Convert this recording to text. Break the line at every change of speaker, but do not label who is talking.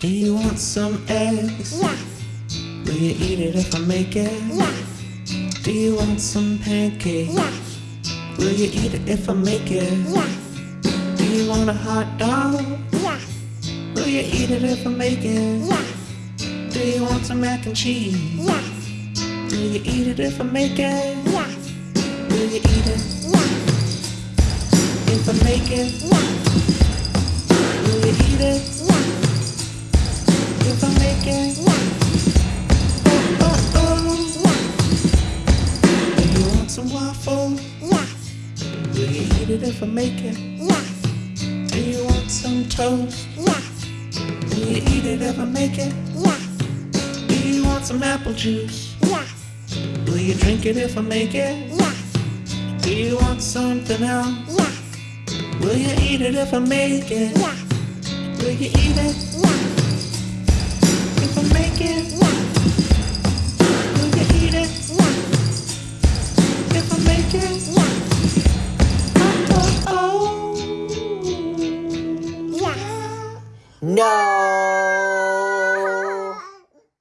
Do you want some eggs?
Yes,
Will you eat it if I make it?
yes,
Do you want some pancakes?
yes,
Will you eat it if I make it?
yes,
Do you want a hot dog?
yes,
Will you eat it if I make it?
yes,
Do you want some mac and cheese?
yes,
Will you eat it if I make it?
yes,
Will you eat it
yes,
if I make it?
yes,
if I
yes,
Do you want some waffles?
yes,
Will you eat it if I make it?
yes,
Do you want some toast?
yes,
Will you eat it if I make it?
yes,
Do you want some apple juice?
yes,
Will you drink it if I make it?
yes,
Do you want something else?
yes,
Will you eat it if I make it?
yes,
Will you eat it
yes,
Oh, oh, oh.
No.